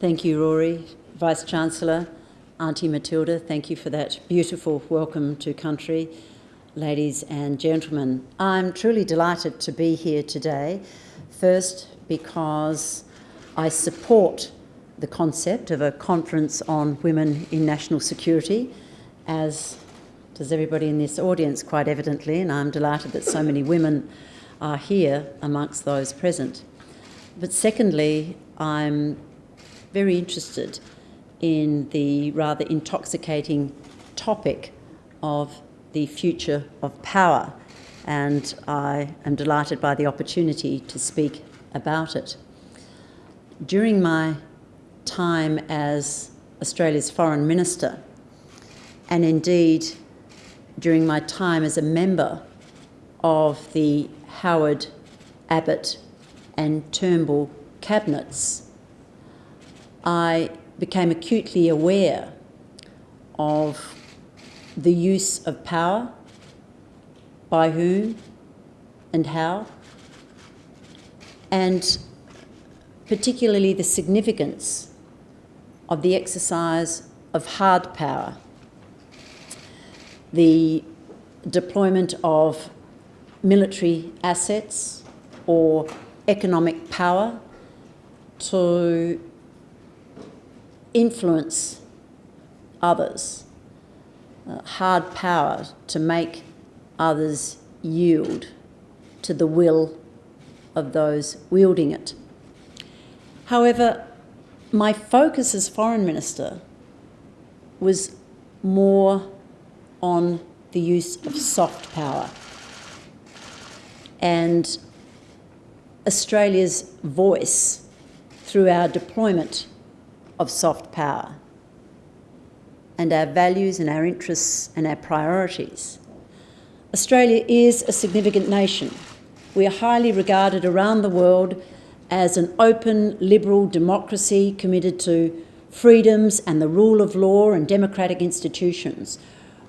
Thank you, Rory. Vice-Chancellor, Auntie Matilda, thank you for that beautiful welcome to country. Ladies and gentlemen, I'm truly delighted to be here today. First, because I support the concept of a conference on women in national security, as does everybody in this audience quite evidently, and I'm delighted that so many women are here amongst those present. But secondly, I'm very interested in the rather intoxicating topic of the future of power, and I am delighted by the opportunity to speak about it. During my time as Australia's Foreign Minister, and indeed during my time as a member of the Howard, Abbott and Turnbull cabinets, I became acutely aware of the use of power, by whom and how, and particularly the significance of the exercise of hard power, the deployment of military assets or economic power to influence others, uh, hard power to make others yield to the will of those wielding it. However, my focus as Foreign Minister was more on the use of soft power and Australia's voice through our deployment of soft power and our values and our interests and our priorities. Australia is a significant nation. We are highly regarded around the world as an open, liberal democracy committed to freedoms and the rule of law and democratic institutions.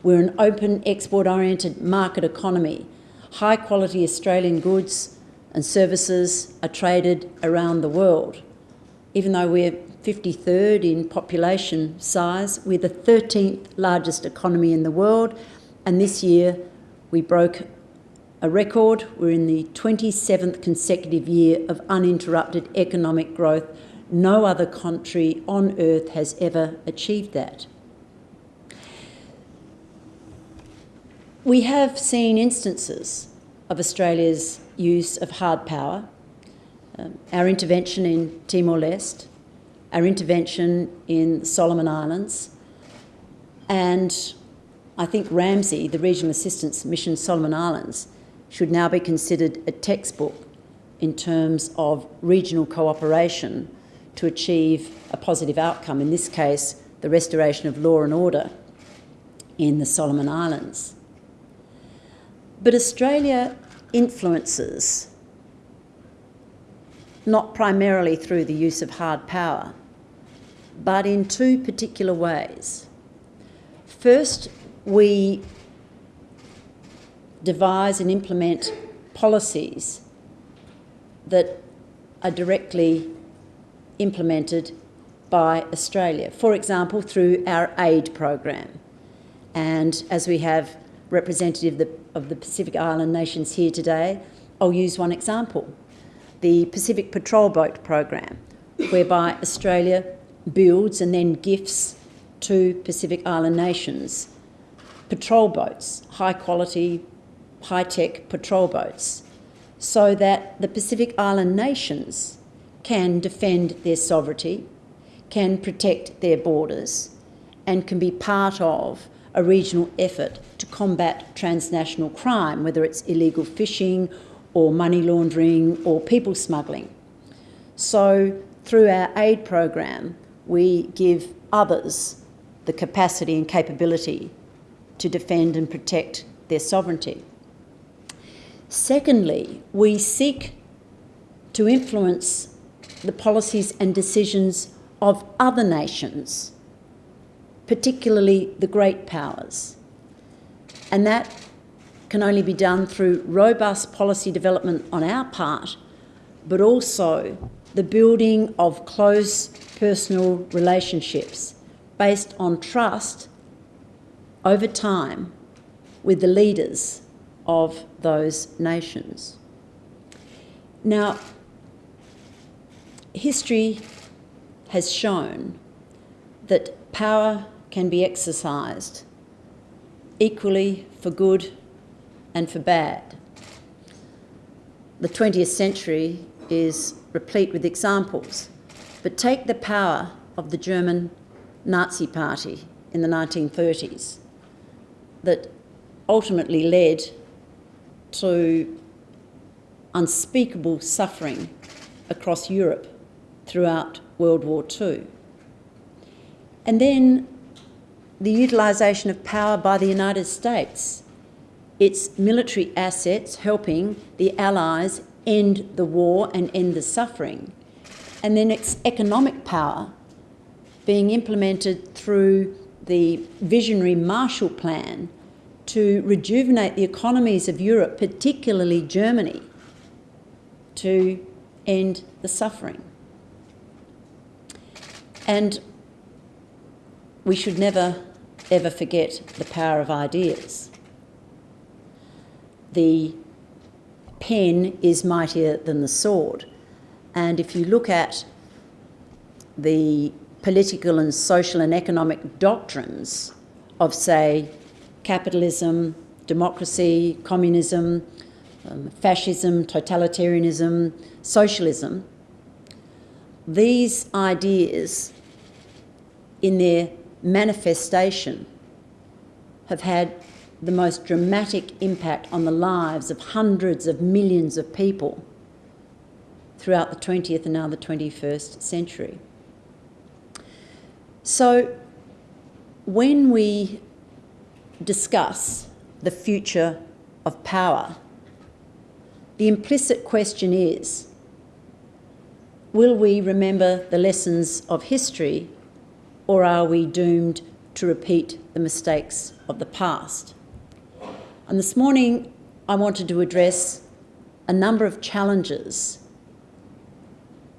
We're an open, export-oriented market economy. High-quality Australian goods and services are traded around the world. Even though we're 53rd in population size. We're the 13th largest economy in the world, and this year we broke a record. We're in the 27th consecutive year of uninterrupted economic growth. No other country on earth has ever achieved that. We have seen instances of Australia's use of hard power, um, our intervention in Timor-Leste, our intervention in Solomon Islands, and I think RAMSI, the Regional Assistance Mission Solomon Islands, should now be considered a textbook in terms of regional cooperation to achieve a positive outcome, in this case, the restoration of law and order in the Solomon Islands. But Australia influences not primarily through the use of hard power, but in two particular ways. First, we devise and implement policies that are directly implemented by Australia, for example, through our aid program. And as we have representative of the, Pacific Island nations here today, I'll use one example, the Pacific Patrol Boat program, whereby Australia builds and then gifts to Pacific Island nations patrol boats, high quality, high tech patrol boats, so that the Pacific Island nations can defend their sovereignty, can protect their borders, and can be part of a regional effort to combat transnational crime, whether it's illegal fishing or money laundering or people smuggling. So through our aid program, we give others the capacity and capability to defend and protect their sovereignty. Secondly, we seek to influence the policies and decisions of other nations, particularly the great powers. And that can only be done through robust policy development on our part, but also the building of close personal relationships based on trust over time with the leaders of those nations. Now, history has shown that power can be exercised equally for good and for bad. The 20th century is replete with examples, but take the power of the German Nazi Party in the 1930s that ultimately led to unspeakable suffering across Europe throughout World War II. And then the utilisation of power by the United States, its military assets helping the Allies end the war and end the suffering, and then its economic power being implemented through the visionary Marshall Plan to rejuvenate the economies of Europe, particularly Germany, to end the suffering. And we should never, ever forget the power of ideas. The pen is mightier than the sword. And if you look at the political and social and economic doctrines of, say, capitalism, democracy, communism, um, fascism, totalitarianism, socialism, these ideas in their manifestation have had the most dramatic impact on the lives of hundreds of millions of people throughout the 20th and now the 21st century. So when we discuss the future of power, the implicit question is, will we remember the lessons of history or are we doomed to repeat the mistakes of the past? And this morning, I wanted to address a number of challenges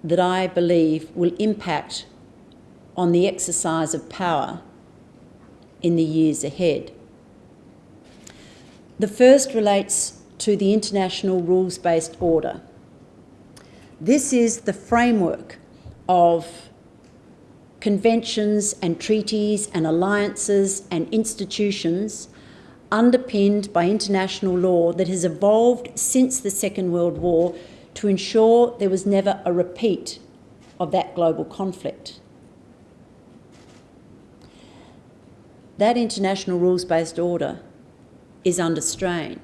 that I believe will impact on the exercise of power in the years ahead. The first relates to the international rules-based order. This is the framework of conventions and treaties and alliances and institutions underpinned by international law that has evolved since the Second World War to ensure there was never a repeat of that global conflict. That international rules-based order is under strain.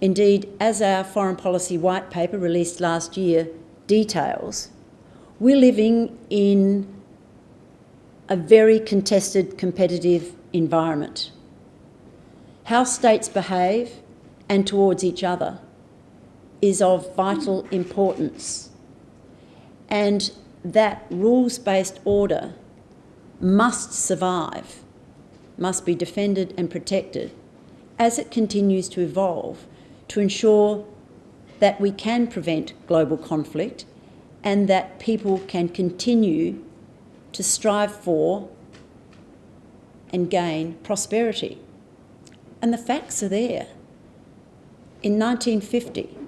Indeed, as our foreign policy white paper released last year details, we're living in a very contested competitive environment. How states behave and towards each other is of vital importance and that rules-based order must survive, must be defended and protected as it continues to evolve to ensure that we can prevent global conflict and that people can continue to strive for and gain prosperity. And the facts are there. In 1950,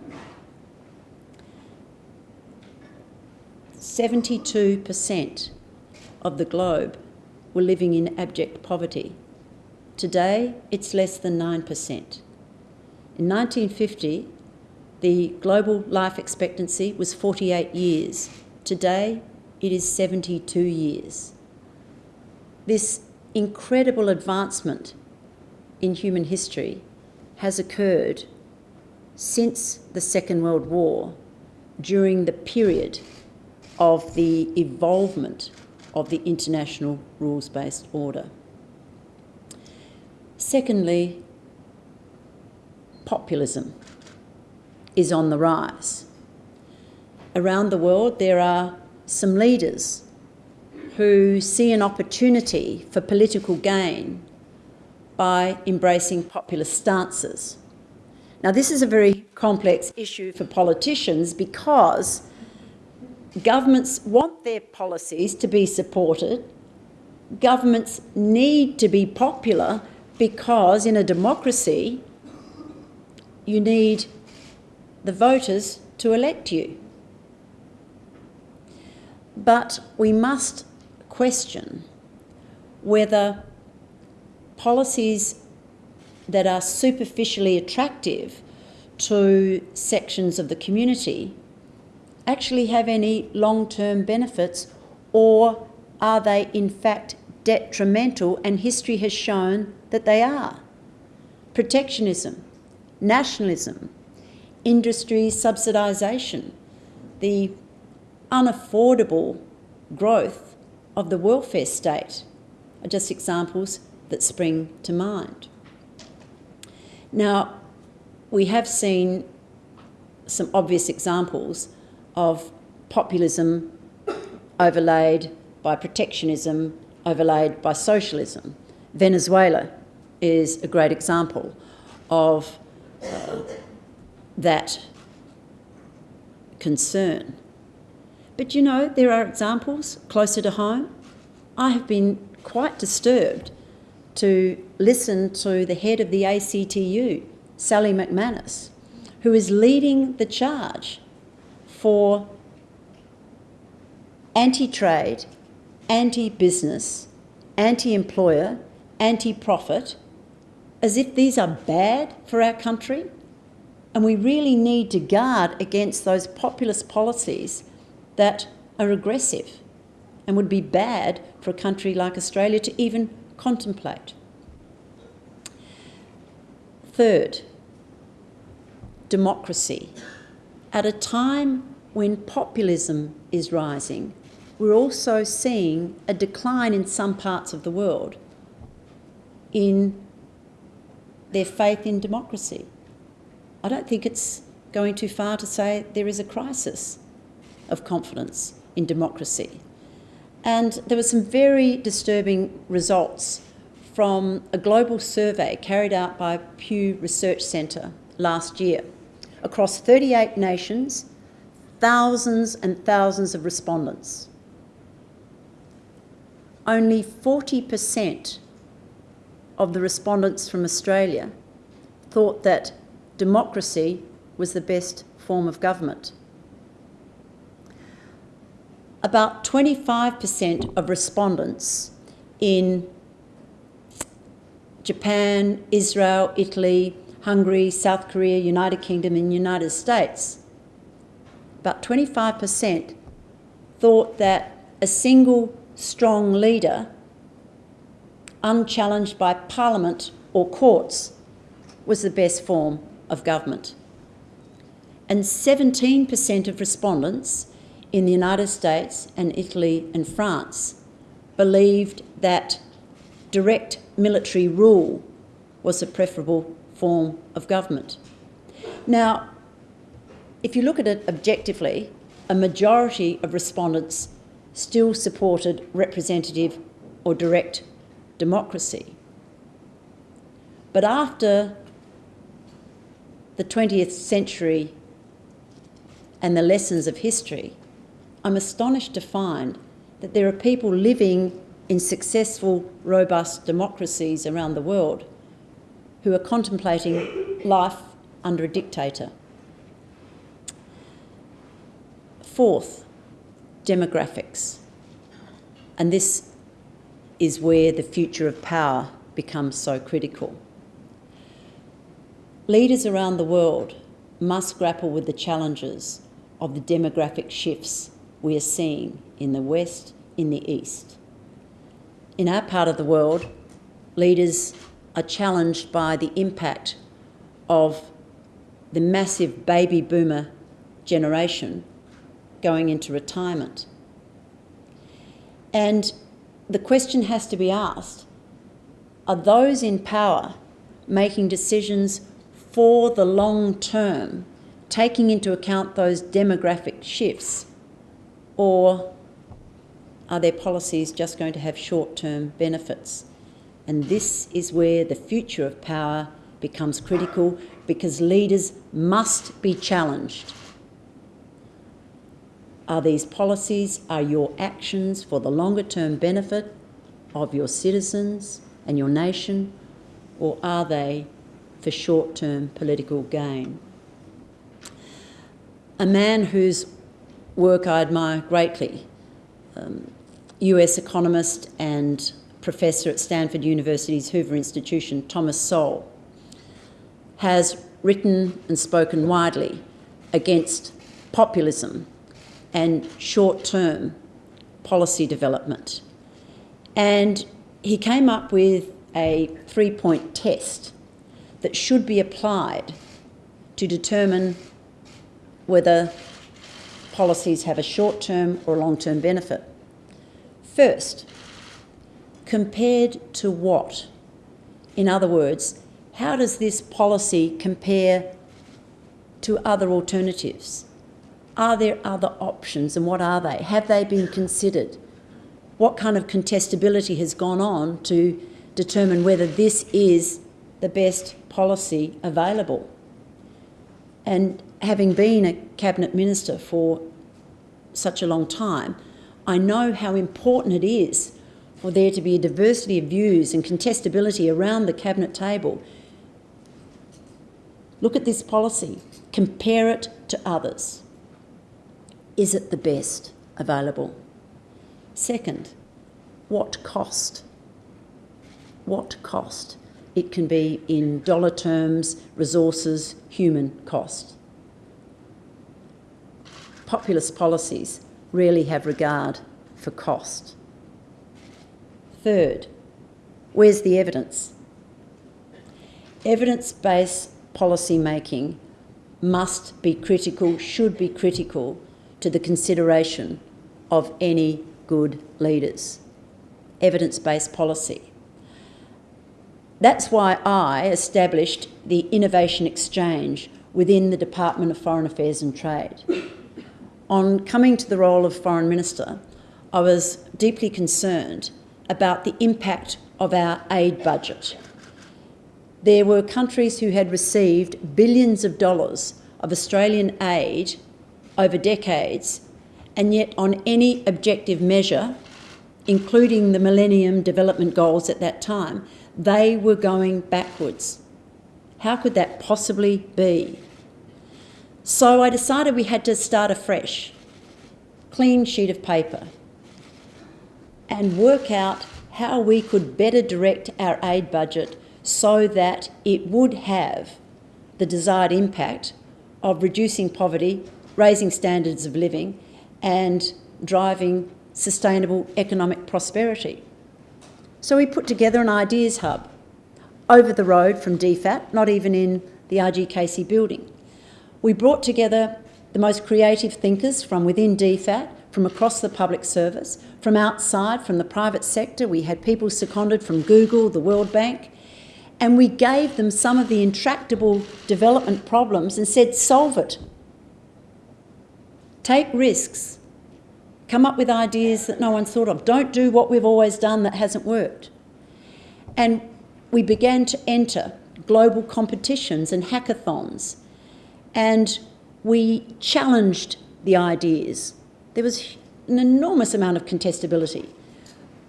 72% of the globe were living in abject poverty. Today, it's less than 9%. In 1950, the global life expectancy was 48 years. Today, it is 72 years. This incredible advancement in human history has occurred since the Second World War during the period of the evolvement of the international rules-based order. Secondly, populism is on the rise. Around the world there are some leaders who see an opportunity for political gain by embracing populist stances. Now this is a very complex issue for politicians because governments want their policies to be supported. Governments need to be popular because in a democracy, you need the voters to elect you. But we must question whether policies that are superficially attractive to sections of the community actually have any long-term benefits or are they in fact detrimental and history has shown that they are. Protectionism, nationalism, industry subsidisation, the unaffordable growth of the welfare state are just examples that spring to mind. Now, we have seen some obvious examples of populism overlaid by protectionism, overlaid by socialism. Venezuela is a great example of uh, that concern. But you know, there are examples closer to home. I have been quite disturbed to listen to the head of the ACTU, Sally McManus, who is leading the charge for anti-trade, anti-business, anti-employer, anti-profit, as if these are bad for our country. And we really need to guard against those populist policies that are aggressive and would be bad for a country like Australia to even contemplate. Third, democracy. At a time when populism is rising, we're also seeing a decline in some parts of the world in their faith in democracy. I don't think it's going too far to say there is a crisis of confidence in democracy. And there were some very disturbing results from a global survey carried out by Pew Research Centre last year. Across 38 nations, thousands and thousands of respondents. Only 40% of the respondents from Australia thought that democracy was the best form of government. About 25% of respondents in Japan, Israel, Italy, Hungary, South Korea, United Kingdom and United States, about 25% thought that a single strong leader unchallenged by parliament or courts, was the best form of government. And 17% of respondents in the United States and Italy and France believed that direct military rule was a preferable form of government. Now, if you look at it objectively, a majority of respondents still supported representative or direct democracy. But after the 20th century and the lessons of history, I'm astonished to find that there are people living in successful, robust democracies around the world who are contemplating life under a dictator. Fourth, demographics. And this is where the future of power becomes so critical. Leaders around the world must grapple with the challenges of the demographic shifts we are seeing in the West, in the East. In our part of the world, leaders are challenged by the impact of the massive baby boomer generation going into retirement. And the question has to be asked, are those in power making decisions for the long term, taking into account those demographic shifts, or are their policies just going to have short-term benefits? And this is where the future of power becomes critical because leaders must be challenged. Are these policies, are your actions for the longer term benefit of your citizens and your nation, or are they for short term political gain? A man whose work I admire greatly, um, US economist and professor at Stanford University's Hoover Institution, Thomas Sowell, has written and spoken widely against populism and short term policy development. And he came up with a three point test that should be applied to determine whether policies have a short term or long term benefit. First, compared to what? In other words, how does this policy compare to other alternatives? Are there other options and what are they? Have they been considered? What kind of contestability has gone on to determine whether this is the best policy available? And having been a cabinet minister for such a long time, I know how important it is for there to be a diversity of views and contestability around the cabinet table. Look at this policy, compare it to others. Is it the best available? Second, what cost? What cost? It can be in dollar terms, resources, human cost. Populist policies rarely have regard for cost. Third, where's the evidence? Evidence based policy making must be critical, should be critical to the consideration of any good leaders. Evidence based policy. That's why I established the Innovation Exchange within the Department of Foreign Affairs and Trade. On coming to the role of Foreign Minister, I was deeply concerned about the impact of our aid budget. There were countries who had received billions of dollars of Australian aid over decades, and yet on any objective measure, including the Millennium Development Goals at that time, they were going backwards. How could that possibly be? So I decided we had to start afresh, clean sheet of paper, and work out how we could better direct our aid budget so that it would have the desired impact of reducing poverty, raising standards of living, and driving sustainable economic prosperity. So we put together an ideas hub over the road from DFAT, not even in the RG Casey building. We brought together the most creative thinkers from within DFAT, from across the public service, from outside, from the private sector. We had people seconded from Google, the World Bank, and we gave them some of the intractable development problems and said, solve it. Take risks, Come up with ideas that no one's thought of. Don't do what we've always done that hasn't worked. And we began to enter global competitions and hackathons. And we challenged the ideas. There was an enormous amount of contestability.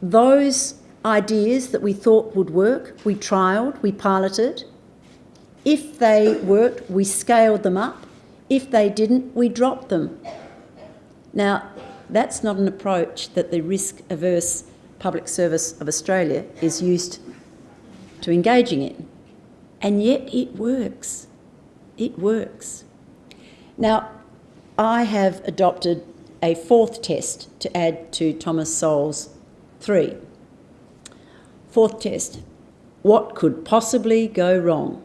Those ideas that we thought would work, we trialled, we piloted. If they worked, we scaled them up. If they didn't, we dropped them. Now, that's not an approach that the risk averse public service of Australia is used to engaging in. And yet it works. It works. Now, I have adopted a fourth test to add to Thomas Sowell's three. Fourth test what could possibly go wrong?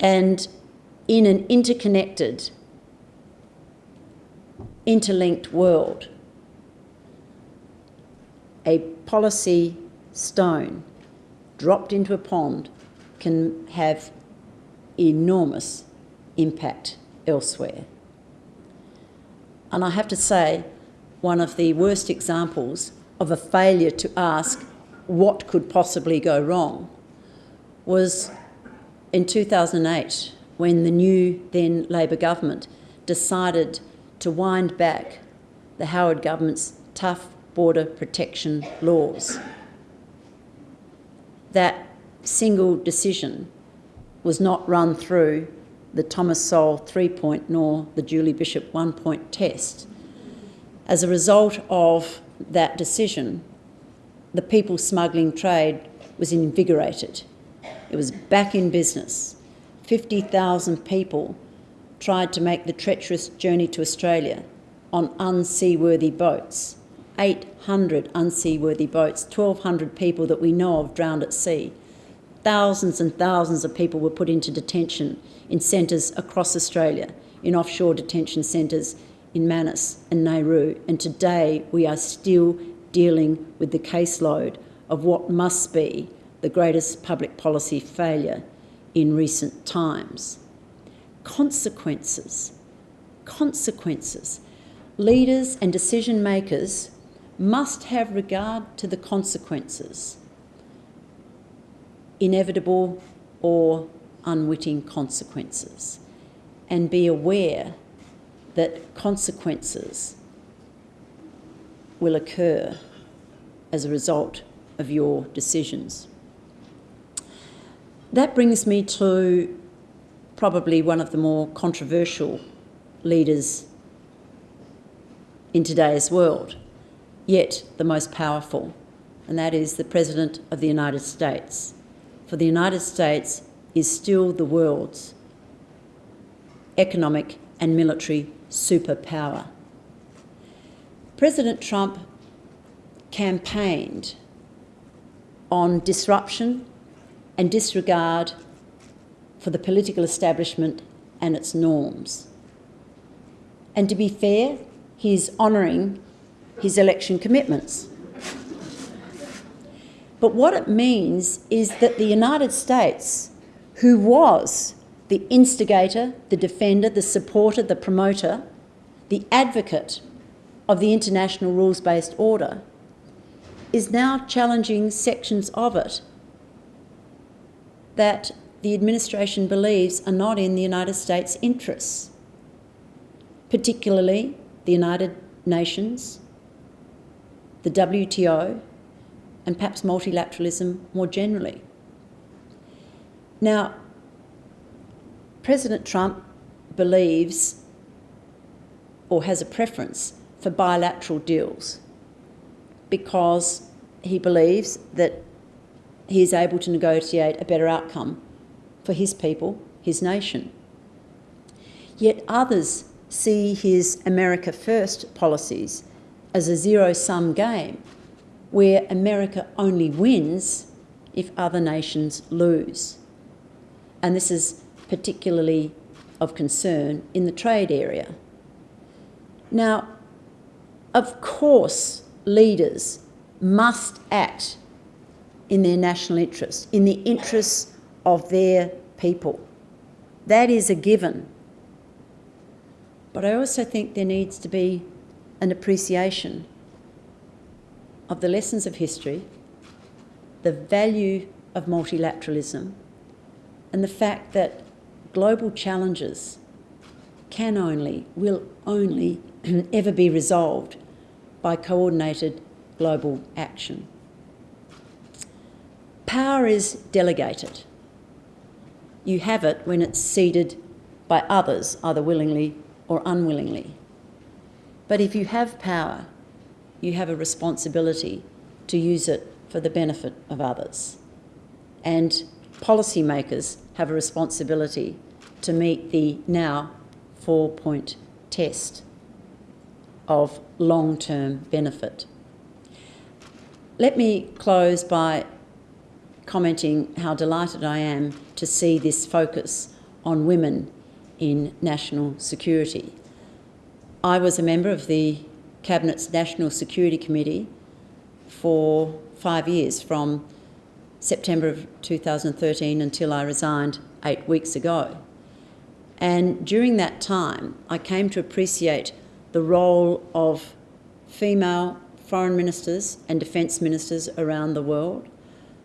And in an interconnected interlinked world. A policy stone dropped into a pond can have enormous impact elsewhere. And I have to say, one of the worst examples of a failure to ask what could possibly go wrong was in 2008 when the new then Labor government decided to wind back the Howard government's tough border protection laws. That single decision was not run through the Thomas Sowell three point nor the Julie Bishop one point test. As a result of that decision, the people smuggling trade was invigorated. It was back in business. 50,000 people tried to make the treacherous journey to Australia on unseaworthy boats. 800 unseaworthy boats, 1,200 people that we know of drowned at sea. Thousands and thousands of people were put into detention in centres across Australia, in offshore detention centres in Manus and Nauru. And today we are still dealing with the caseload of what must be the greatest public policy failure in recent times. Consequences. Consequences. Leaders and decision makers must have regard to the consequences, inevitable or unwitting consequences, and be aware that consequences will occur as a result of your decisions. That brings me to probably one of the more controversial leaders in today's world, yet the most powerful, and that is the President of the United States. For the United States is still the world's economic and military superpower. President Trump campaigned on disruption and disregard for the political establishment and its norms. And to be fair, he is honouring his election commitments. But what it means is that the United States, who was the instigator, the defender, the supporter, the promoter, the advocate of the international rules-based order, is now challenging sections of it that the administration believes are not in the United States' interests, particularly the United Nations, the WTO, and perhaps multilateralism more generally. Now, President Trump believes or has a preference for bilateral deals because he believes that he is able to negotiate a better outcome for his people, his nation. Yet others see his America First policies as a zero sum game where America only wins if other nations lose. And this is particularly of concern in the trade area. Now, of course, leaders must act in their national interest, in the interests of their people. That is a given. But I also think there needs to be an appreciation of the lessons of history, the value of multilateralism, and the fact that global challenges can only, will only ever be resolved by coordinated global action. Power is delegated. You have it when it's ceded by others, either willingly or unwillingly. But if you have power, you have a responsibility to use it for the benefit of others. And policymakers have a responsibility to meet the now four point test of long term benefit. Let me close by commenting how delighted I am to see this focus on women in national security. I was a member of the Cabinet's National Security Committee for five years, from September of 2013 until I resigned eight weeks ago. And during that time, I came to appreciate the role of female foreign ministers and defence ministers around the world,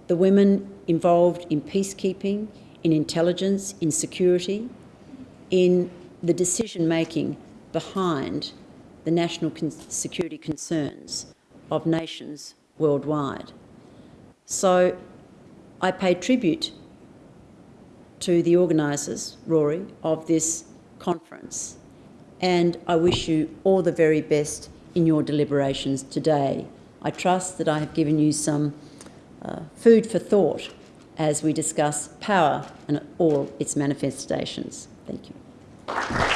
the women involved in peacekeeping, in intelligence, in security, in the decision making behind the national con security concerns of nations worldwide. So I pay tribute to the organisers, Rory, of this conference and I wish you all the very best in your deliberations today. I trust that I have given you some uh, food for thought as we discuss power and all its manifestations. Thank you.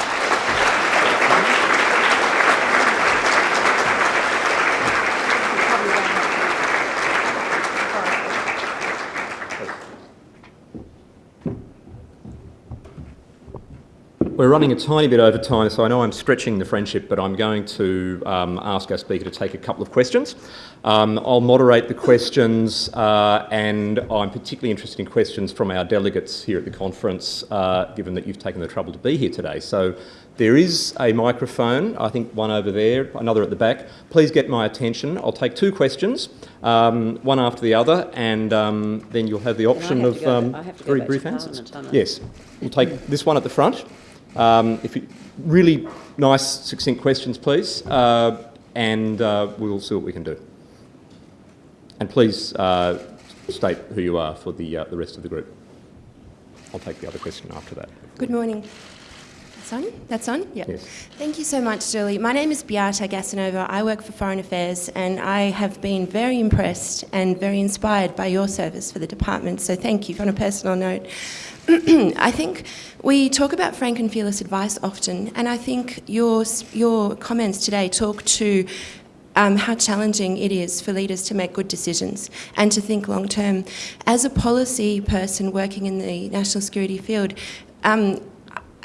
We're running a tiny bit over time, so I know I'm stretching the friendship, but I'm going to um, ask our speaker to take a couple of questions. Um, I'll moderate the questions, uh, and I'm particularly interested in questions from our delegates here at the conference, uh, given that you've taken the trouble to be here today. So there is a microphone, I think one over there, another at the back. Please get my attention. I'll take two questions, um, one after the other, and um, then you'll have the option of um, very brief answers. Yes, we'll take this one at the front. Um, if you, really nice, succinct questions, please, uh, and uh, we'll see what we can do. And please uh, state who you are for the, uh, the rest of the group. I'll take the other question after that. Good morning. That's on? That's on? Yes. Thank you so much, Julie. My name is Beata Gasanova. I work for Foreign Affairs and I have been very impressed and very inspired by your service for the department, so thank you on a personal note. I think we talk about frank and fearless advice often, and I think your, your comments today talk to um, how challenging it is for leaders to make good decisions and to think long term. As a policy person working in the national security field, um,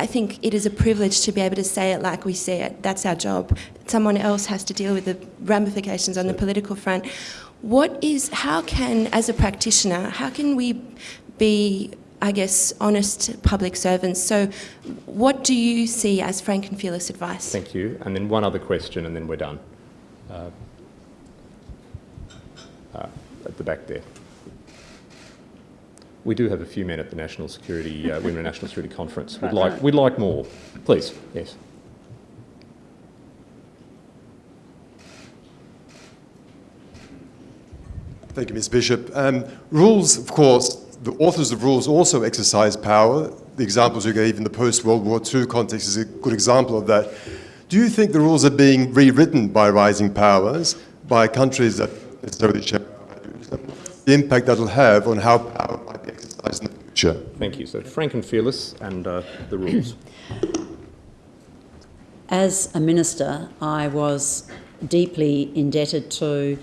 I think it is a privilege to be able to say it like we see it. That's our job. Someone else has to deal with the ramifications on the political front. What is, how can, as a practitioner, how can we be I guess, honest public servants. So what do you see as frank and fearless advice? Thank you. And then one other question and then we're done. Uh, uh, at the back there. We do have a few men at the National Security, uh, Women National Security Conference. We'd like, we'd like more. Please, yes. Thank you, Ms Bishop. Um, rules, of course, the authors of rules also exercise power. The examples you gave in the post-World War II context is a good example of that. Do you think the rules are being rewritten by rising powers, by countries that necessarily share the impact that will have on how power might be exercised in the future? Thank you. So frank and fearless and uh, the rules. As a minister, I was deeply indebted to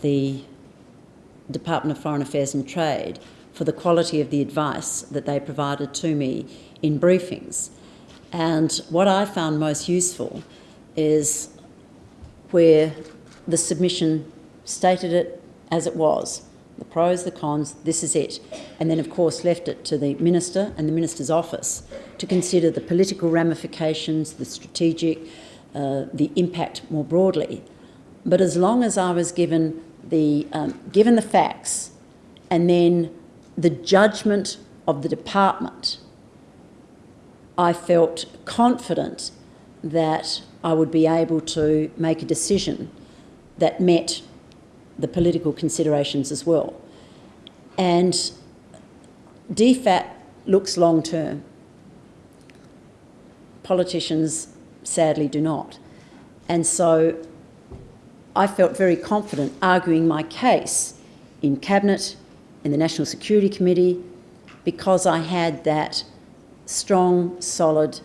the Department of Foreign Affairs and Trade for the quality of the advice that they provided to me in briefings. And what I found most useful is where the submission stated it as it was the pros, the cons, this is it. And then, of course, left it to the Minister and the Minister's office to consider the political ramifications, the strategic, uh, the impact more broadly. But as long as I was given the, um, given the facts and then the judgment of the department, I felt confident that I would be able to make a decision that met the political considerations as well. And DFAT looks long term. Politicians sadly do not. And so I felt very confident arguing my case in Cabinet, in the National Security Committee because I had that strong, solid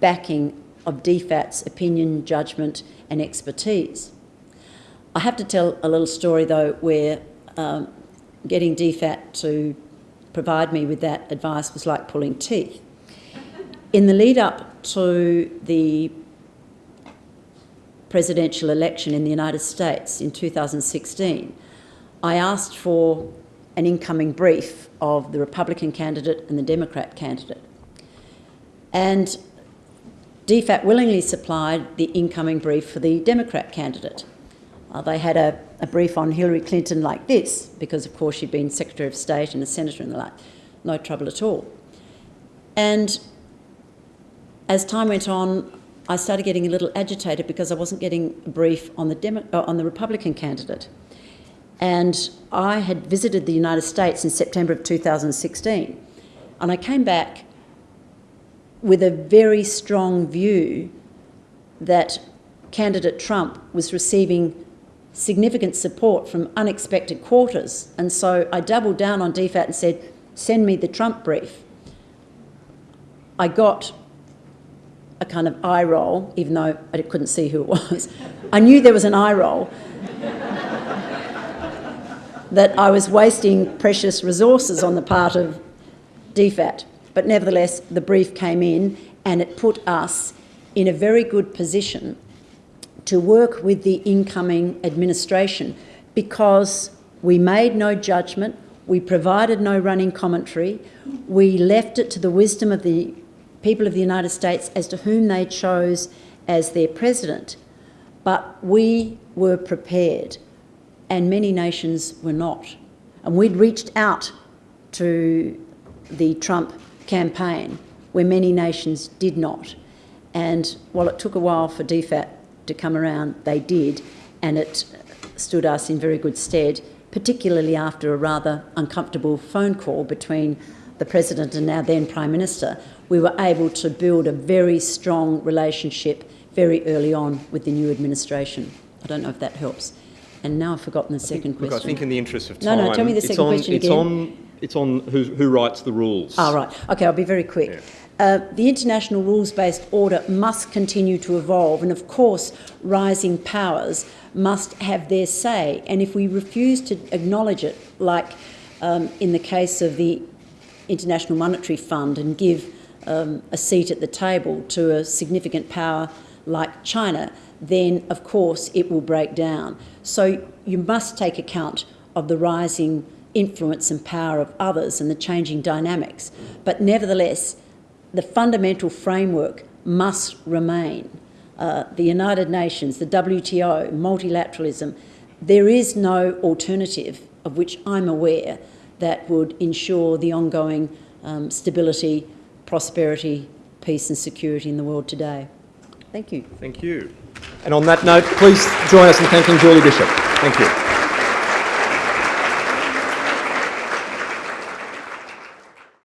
backing of DFAT's opinion, judgment and expertise. I have to tell a little story though where um, getting DFAT to provide me with that advice was like pulling teeth. In the lead up to the presidential election in the United States in 2016, I asked for an incoming brief of the Republican candidate and the Democrat candidate. And DFAT willingly supplied the incoming brief for the Democrat candidate. Uh, they had a, a, brief on Hillary Clinton like this, because of course she'd been Secretary of State and a Senator and the like. No trouble at all. And as time went on, I started getting a little agitated because I wasn't getting a brief on the, Demo- uh, on the Republican candidate. And I had visited the United States in September of 2016, and I came back with a very strong view that candidate Trump was receiving significant support from unexpected quarters. And so I doubled down on DFAT and said, send me the Trump brief. I got a kind of eye roll, even though I couldn't see who it was. I knew there was an eye roll. that I was wasting precious resources on the part of DFAT. But nevertheless, the brief came in and it put us in a very good position to work with the incoming administration because we made no judgment, we provided no running commentary, we left it to the wisdom of the people of the United States as to whom they chose as their president. But we were prepared, and many nations were not. And we'd reached out to the Trump campaign where many nations did not. And while it took a while for DFAT to come around, they did, and it stood us in very good stead, particularly after a rather uncomfortable phone call between the President and our then Prime Minister. We were able to build a very strong relationship very early on with the new administration. I don't know if that helps. And now I've forgotten the second Look, question. I think in the interest of No, time... no, no, tell me the it's second on, question it's again. On, it's on who, who writes the rules. Ah, right. Okay, I'll be very quick. Yeah. Uh, the international rules-based order must continue to evolve, and of course, rising powers must have their say. And if we refuse to acknowledge it, like um, in the case of the International Monetary Fund, and give um, a seat at the table to a significant power like China, then of course it will break down. So you must take account of the rising influence and power of others and the changing dynamics. But nevertheless, the fundamental framework must remain. Uh, the United Nations, the WTO, multilateralism, there is no alternative of which I'm aware that would ensure the ongoing um, stability, prosperity, peace and security in the world today. Thank you. Thank you. And on that note, please join us in thanking Julie Bishop. Thank you.